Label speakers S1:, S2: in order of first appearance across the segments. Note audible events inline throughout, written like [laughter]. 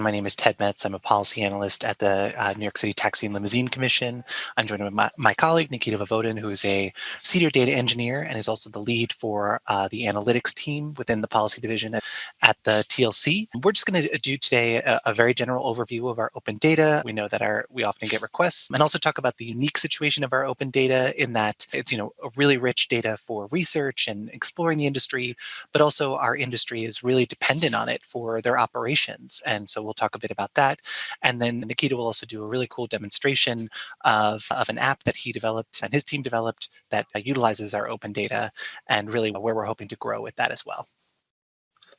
S1: My name is Ted Metz. I'm a policy analyst at the uh, New York City Taxi and Limousine Commission. I'm joined by my, my, colleague, Nikita Voivodin, who is a senior data engineer and is also the lead for uh, the analytics team within the policy division at, at the TLC. We're just going to do today a, a, very general overview of our open data. We know that our we often get requests and also talk about the unique situation of our open data in that it's, you know, a really rich data for research and exploring the industry, but also our industry is really dependent on it for their operations. And so we'll talk a bit about that. And then Nikita will also do a really cool demonstration of, of an app that he developed and his team developed that uh, utilizes our open data and really where we're hoping to grow with that as well.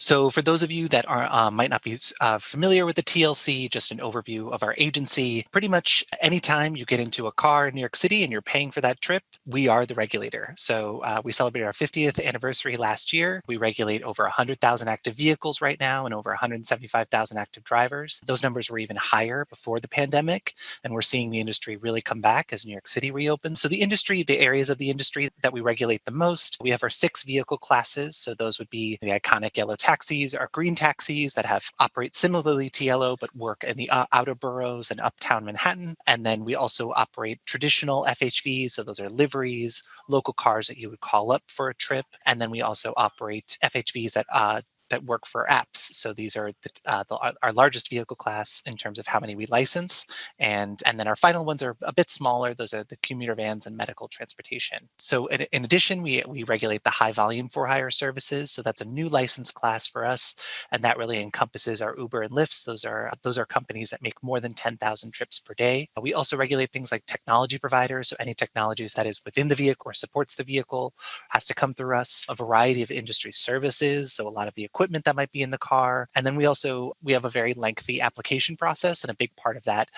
S1: So for those of you that are uh, might not be uh, familiar with the TLC, just an overview of our agency. Pretty much anytime you get into a car in New York City and you're paying for that trip, we are the regulator. So uh, we celebrated our 50th anniversary last year. We regulate over 100,000 active vehicles right now and over 175,000 active drivers. Those numbers were even higher before the pandemic, and we're seeing the industry really come back as New York City reopens. So the industry, the areas of the industry that we regulate the most, we have our six vehicle classes. So those would be the iconic yellow taxis are green taxis that have operate similarly to yellow but work in the uh, outer boroughs and uptown Manhattan. And then we also operate traditional FHVs, so those are liveries, local cars that you would call up for a trip. And then we also operate FHVs that uh, that work for apps. So these are the, uh, the, our largest vehicle class in terms of how many we license. And, and then our final ones are a bit smaller. Those are the commuter vans and medical transportation. So in, in addition, we, we regulate the high volume for hire services. So that's a new license class for us. And that really encompasses our Uber and Lyfts. Those are, those are companies that make more than 10,000 trips per day. We also regulate things like technology providers. So any technologies that is within the vehicle or supports the vehicle has to come through us. A variety of industry services. So a lot of the equipment that might be in the car. And then we also, we have a very lengthy application process. And a big part of that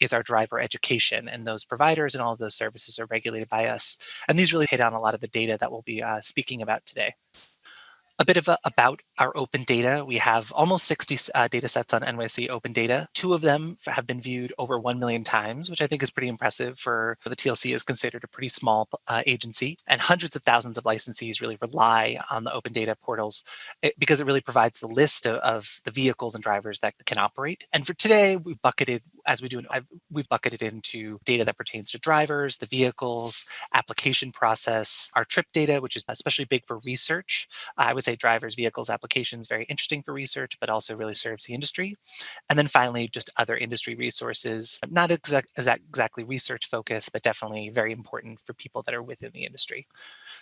S1: is our driver education. And those providers and all of those services are regulated by us. And these really hit on a lot of the data that we'll be uh, speaking about today a bit of a, about our open data. We have almost 60 uh, data sets on NYC open data. Two of them have been viewed over 1 million times, which I think is pretty impressive for, the TLC is considered a pretty small uh, agency. And hundreds of thousands of licensees really rely on the open data portals eh, because it really provides the list of, of, the vehicles and drivers that can operate. And for today, we bucketed, as we do, I've, we've bucketed into data that pertains to drivers, the vehicles, application process, our trip data, which is especially big for research. I would say drivers, vehicles, applications, very interesting for research, but also really serves the industry. And then finally, just other industry resources, not exact, exactly research focused, but definitely very important for people that are within the industry.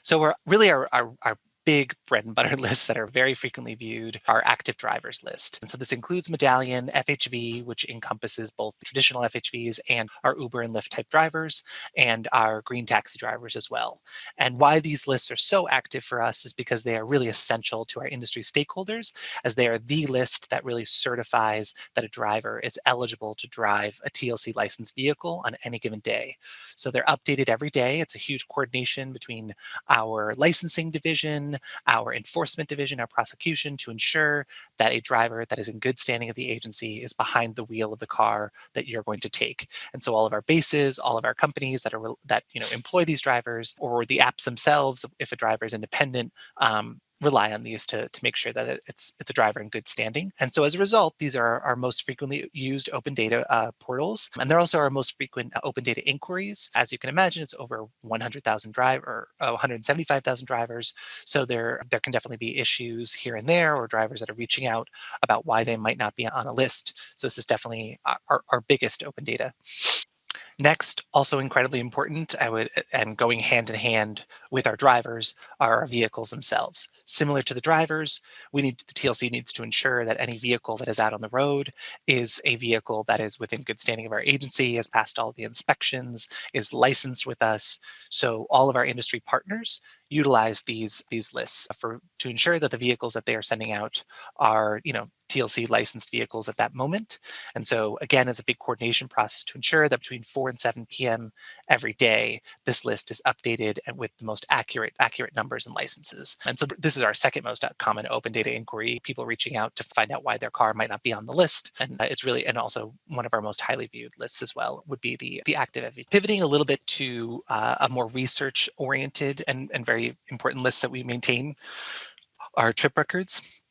S1: So we're really our, our, our big bread and butter [laughs] lists that are very frequently viewed are active drivers list. And so this includes Medallion, FHV, which encompasses both traditional FHVs and our Uber and Lyft type drivers, and our green taxi drivers as well. And why these lists are so active for us is because they are really essential to our industry stakeholders, as they are the list that really certifies that a driver is eligible to drive a TLC licensed vehicle on any given day. So they're updated every day. It's a huge coordination between our licensing division, our enforcement division, our prosecution to ensure that a driver that is in good standing of the agency is behind the wheel of the car that you're going to take. And so all of our bases, all of our companies that are that you know employ these drivers or the apps themselves, if a driver is independent, um, rely on these to, to make sure that it's it's a driver in good standing. And so as a result, these are our most frequently used open data uh, portals. And they're also our most frequent uh, open data inquiries. As you can imagine, it's over 100,000 driver, uh, 175,000 drivers. So there, there can definitely be issues here and there or drivers that are reaching out about why they might not be on a list. So this is definitely our, our biggest open data. Next, also incredibly important, I would, and going hand in hand with our drivers, are our vehicles themselves. Similar to the drivers, we need the TLC needs to ensure that any vehicle that is out on the road is a vehicle that is within good standing of our agency, has passed all the inspections, is licensed with us. So all of our industry partners utilize these these lists for to ensure that the vehicles that they are sending out are you know TLC licensed vehicles at that moment. And so again, it's a big coordination process to ensure that between 4 and 7 p.m. every day, this list is updated and with the most accurate accurate numbers and licenses. And so this is our second most common open data inquiry, people reaching out to find out why their car might not be on the list. And it's really, and also one of our most highly viewed lists as well would be the, the active. Pivoting a little bit to uh, a more research oriented and, and very important list that we maintain, our trip records.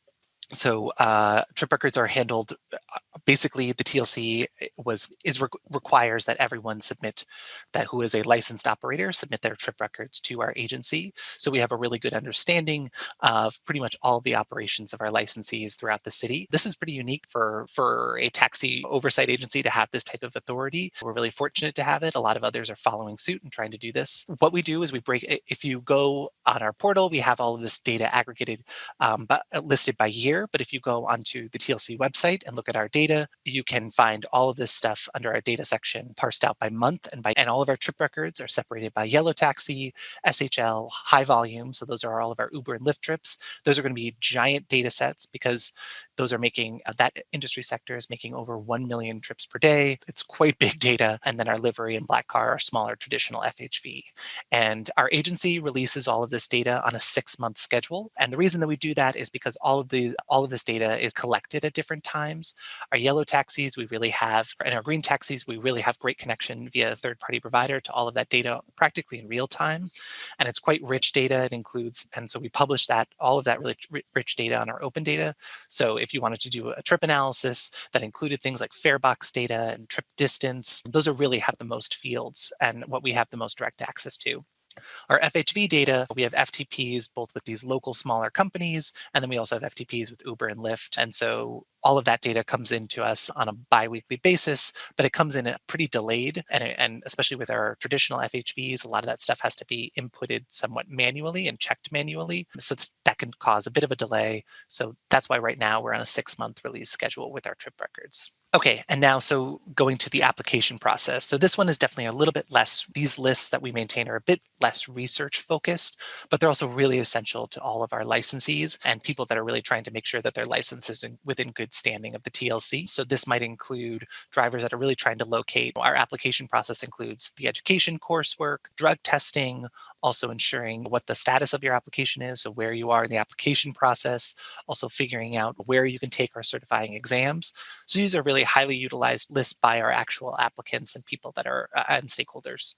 S1: So uh, trip records are handled. Uh, basically, the TLC was is re requires that everyone submit that who is a licensed operator submit their trip records to our agency. So we have a really good understanding of pretty much all the operations of our licensees throughout the city. This is pretty unique for for a taxi oversight agency to have this type of authority. We're really fortunate to have it. A lot of others are following suit and trying to do this. What we do is we break. If you go on our portal, we have all of this data aggregated, um, but listed by year but if you go onto the TLC website and look at our data, you can find all of this stuff under our data section parsed out by month and by and all of our trip records are separated by yellow taxi, SHL, high volume. So those are all of our Uber and Lyft trips. Those are going to be giant data sets because those are making uh, that industry sector is making over 1 million trips per day. It's quite [laughs] big data. And then our livery and black car are smaller traditional FHV. And our agency releases all of this data on a six month schedule. And the reason that we do that is because all of the all of this data is collected at different times. Our yellow taxis, we really have, and our green taxis, we really have great connection via a third party provider to all of that data practically in real time. And it's quite rich data. It includes, and so we publish that, all of that really rich data on our open data. So if you wanted to do a trip analysis that included things like fare box data and trip distance, those are really have the most fields and what we have the most direct access to. Our FHV data, we have FTPs both with these local smaller companies, and then we also have FTPs with Uber and Lyft. And so all of that data comes into us on a biweekly basis, but it comes in pretty delayed. And, and especially with our traditional FHVs, a lot of that stuff has to be inputted somewhat manually and checked manually. So that can cause a bit of a delay. So that's why right now we're on a six month release schedule with our trip records. Okay, and now so going to the application process. So this one is definitely a little bit less, these lists that we maintain are a bit less research focused, but they're also really essential to all of our licensees and people that are really trying to make sure that their license is in, within good standing of the TLC. So this might include drivers that are really trying to locate. Our application process includes the education coursework, drug testing, also ensuring what the status of your application is, so where you are in the application process, also figuring out where you can take our certifying exams. So these are really highly utilized lists by our actual applicants and people that are uh, and stakeholders.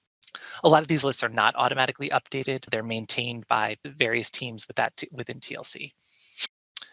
S1: A lot of these lists are not automatically updated. They're maintained by various teams with that within TLC.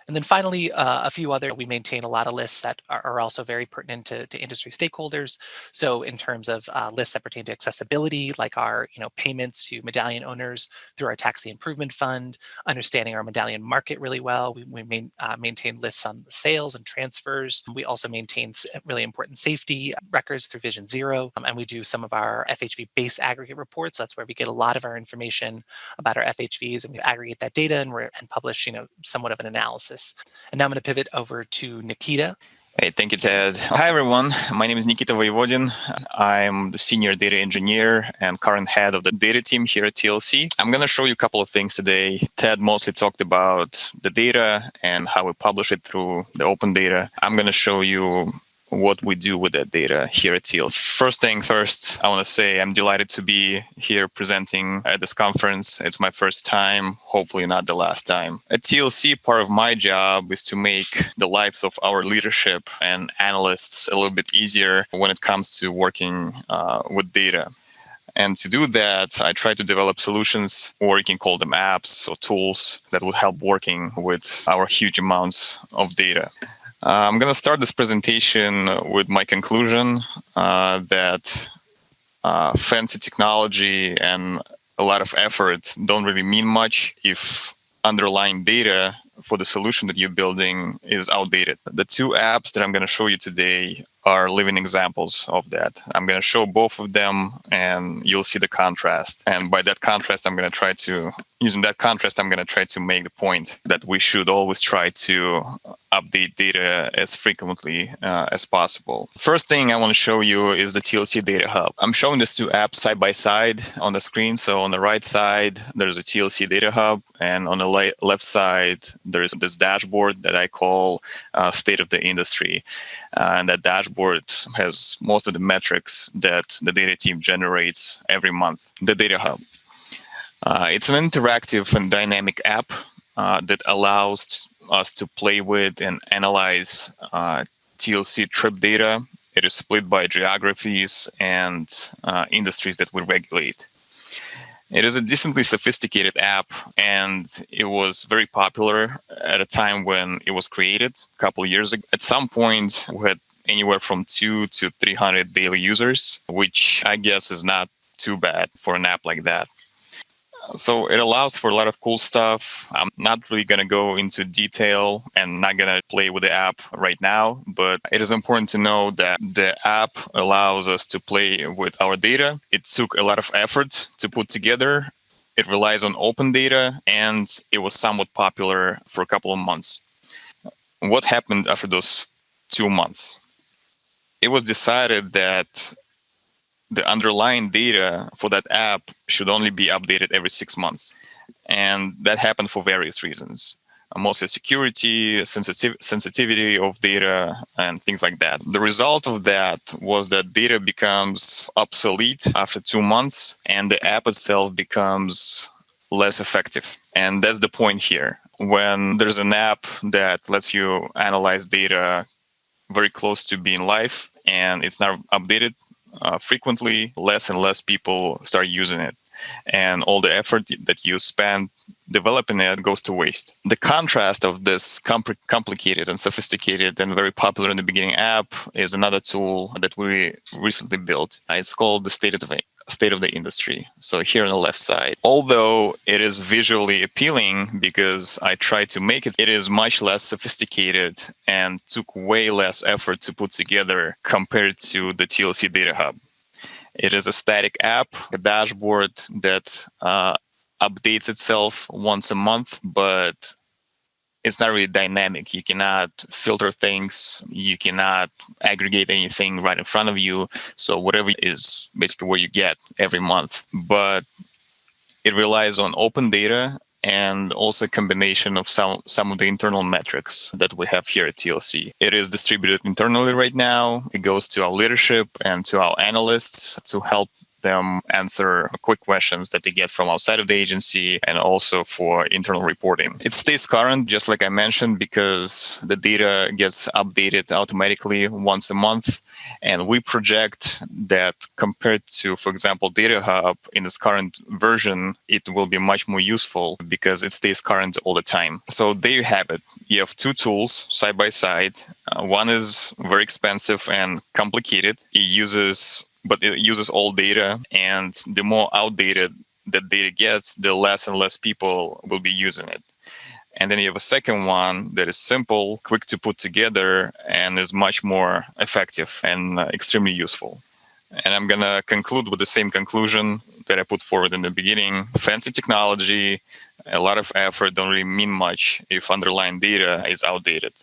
S1: And then finally, uh, a few other, we maintain a lot of lists that are, are also very pertinent to, to, industry stakeholders. So in terms of uh, lists that pertain to accessibility, like our you know payments to medallion owners through our taxi improvement fund, understanding our medallion market really well. We, we main, uh, maintain lists on the sales and transfers. We also maintain really important safety records through Vision Zero. Um, and we do some of our FHV base aggregate reports. So that's where we get a lot of our information about our FHVs and we aggregate that data and, we're and publish you know somewhat of an analysis And now I'm going to pivot over to Nikita.
S2: Hey, thank you, Ted. Hi, everyone. My name is Nikita Voivodin. I'm the senior data engineer and current head of the data team here at TLC. I'm going to show you a couple of things today. Ted mostly talked about the data and how we publish it through the open data. I'm going to show you what we do with that data here at TLC. First thing first, I want to say I'm delighted to be here presenting at this conference. It's my first time, hopefully not the last time. At TLC, part of my job is to make the lives of our leadership and analysts a little bit easier when it comes to working uh, with data. And to do that, I try to develop solutions, or you can call them apps or tools that will help working with our huge amounts of data. Uh, I'm going to start this presentation with my conclusion uh, that uh, fancy technology and a lot of effort don't really mean much if underlying data for the solution that you're building is outdated. The two apps that I'm going to show you today are living examples of that. I'm going to show both of them and you'll see the contrast. And by that contrast, I'm going to try to, using that contrast, I'm going to try to make the point that we should always try to update data as frequently uh, as possible. First thing I want to show you is the TLC Data Hub. I'm showing these two apps side by side on the screen. So on the right side, there's a TLC Data Hub. And on the left side, there's this dashboard that I call uh, State of the Industry. Uh, and that dashboard has most of the metrics that the data team generates every month, the Data Hub. Uh, it's an interactive and dynamic app uh, that allows us to play with and analyze uh, TLC trip data. It is split by geographies and uh, industries that we regulate. It is a decently sophisticated app, and it was very popular at a time when it was created, a couple years ago. At some point, we had anywhere from two to 300 daily users, which I guess is not too bad for an app like that. So it allows for a lot of cool stuff. I'm not really going to go into detail and not going to play with the app right now, but it is important to know that the app allows us to play with our data. It took a lot of effort to put together. It relies on open data and it was somewhat popular for a couple of months. What happened after those two months? It was decided that the underlying data for that app should only be updated every six months. And that happened for various reasons. Uh, mostly security, sensitiv- sensitivity of data, and things like that. The result of that was that data becomes obsolete after two months, and the app itself becomes less effective. And that's the point here. When there's an app that lets you analyze data very close to being live and it's not updated uh, frequently, less and less people start using it. And all the effort that you spend developing it goes to waste. The contrast of this compl- complicated and sophisticated and very popular in the beginning app is another tool that we recently built. It's called the State of the state of the industry. So here on the left side, although it is visually appealing because I tried to make it, it is much less sophisticated and took way less effort to put together compared to the TLC Data Hub. It is a static app, a dashboard that uh, updates itself once a month, but it's not really dynamic. You cannot filter things. You cannot aggregate anything right in front of you. So whatever is basically what you get every month. But it relies on open data and also a combination of some some of the internal metrics that we have here at TLC. It is distributed internally right now. It goes to our leadership and to our analysts to help them answer quick questions that they get from outside of the agency and also for internal reporting. It stays current, just like I mentioned, because the data gets updated automatically once a month. And we project that compared to, for example, Data Hub in its current version, it will be much more useful because it stays current all the time. So there you have it. You have two tools side by side. Uh, one is very expensive and complicated. It uses but it uses old data and the more outdated that data gets the less and less people will be using it. And then you have a second one that is simple quick to put together and is much more effective and uh, extremely useful. And i'm going to conclude with the same conclusion that i put forward in the beginning. Fancy technology a lot of effort don't really mean much if underlying data is outdated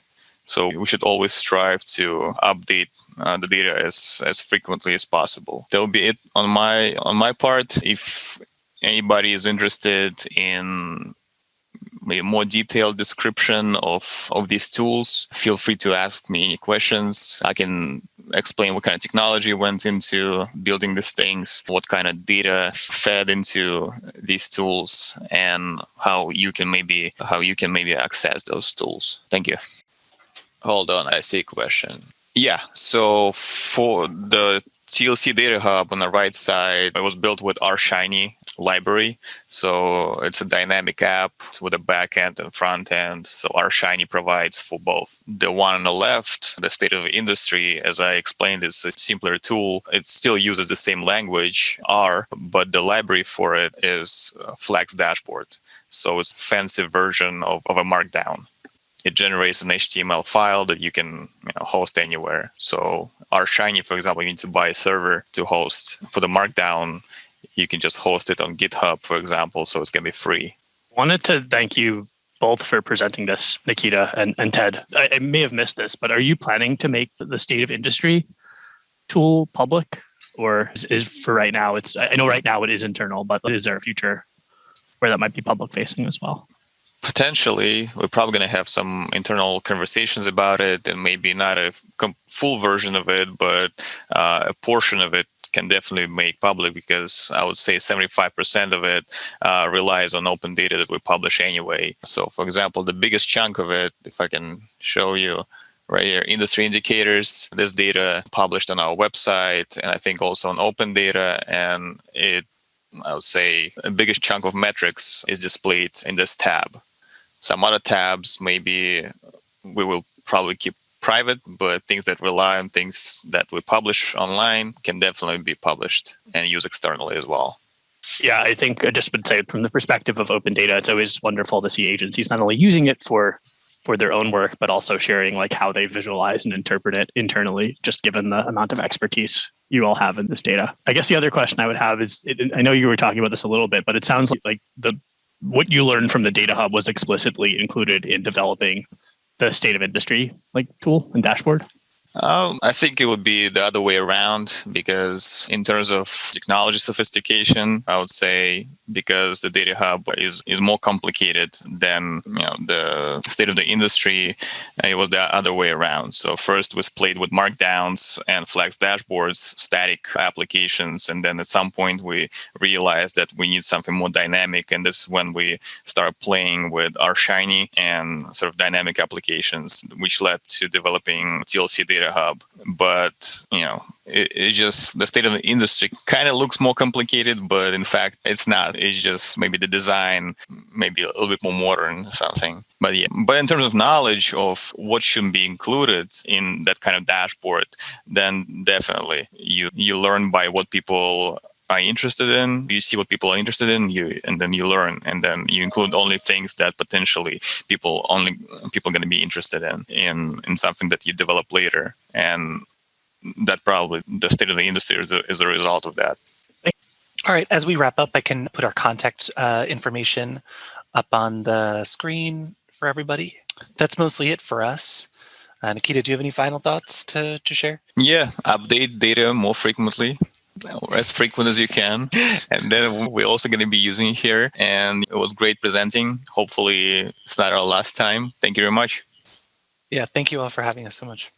S2: so we should always strive to update uh, the data as as frequently as possible. That will be it on my on my part. If anybody is interested in a more detailed description of of these tools, feel free to ask me any questions. I can explain what kind of technology went into building these things, what kind of data fed into these tools, and how you can maybe how you can maybe access those tools. Thank you.
S3: Hold on, I see a question.
S2: Yeah, so for the TLC Data Hub on the right side, it was built with R Shiny library. So it's a dynamic app with a back end and front end. So R Shiny provides for both. The one on the left, the state of the industry, as I explained, is a simpler tool. It still uses the same language, R, but the library for it is Flex Dashboard. So it's a fancy version of, of a Markdown it generates an HTML file that you can you know, host anywhere. So R Shiny, for example, you need to buy a server to host. For the Markdown, you can just host it on GitHub, for example, so it's going to be free.
S4: Wanted to thank you both for presenting this, Nikita and, and Ted. I, I may have missed this, but are you planning to make the state of industry tool public? Or is, is for right now, it's I know right now it is internal, but is there a future where that might be public facing as well?
S2: Potentially we're probably going to have some internal conversations about it and maybe not a full version of it but uh, a portion of it can definitely make public because i would say 75% of it uh, relies on open data that we publish anyway. So for example the biggest chunk of it if i can show you right here industry indicators this data published on our website and i think also on open data and it I would say a biggest chunk of metrics is displayed in this tab. Some other tabs, maybe we will probably keep private, but things that rely on things that we publish online can definitely be published and used externally as well.
S4: Yeah, I think I just would say from the perspective of open data, it's always wonderful to see agencies not only using it for for their own work, but also sharing like how they visualize and interpret it internally, just given the amount of expertise you all have in this data. I guess the other question I would have is, it, I know you were talking about this a little bit, but it sounds like, like the what you learned from the data hub was explicitly included in developing the state of industry like tool and dashboard.
S2: Um, I think it would be the other way around because in terms of technology sophistication, I would say because the data hub is, is more complicated than you know the state of the industry, it was the other way around. So first was played with markdowns and flex dashboards, static applications, and then at some point we realized that we need something more dynamic, and this is when we start playing with R Shiny and sort of dynamic applications, which led to developing TLC data hub. But you know, it, it just the state of the industry kind of looks more complicated, but in fact, it's not. It's just maybe the design, maybe a little bit more modern, something. But yeah, but in terms of knowledge of what should be included in that kind of dashboard, then definitely you you learn by what people are interested in you see what people are interested in you and then you learn and then you include only things that potentially people only people are going to be interested in in in something that you develop later and that probably the state of the industry is a, is a result of that
S1: All right, as we wrap up, I can put our contact uh, information up on the screen for everybody. That's mostly it for us. Uh, Nikita, do you have any final thoughts to, to share?
S2: yeah update data more frequently or as frequent as you can. And then we're also going to be using it here. And it was great presenting. Hopefully it's not our last time. Thank you very much.
S1: Yeah, thank you all for having us so much.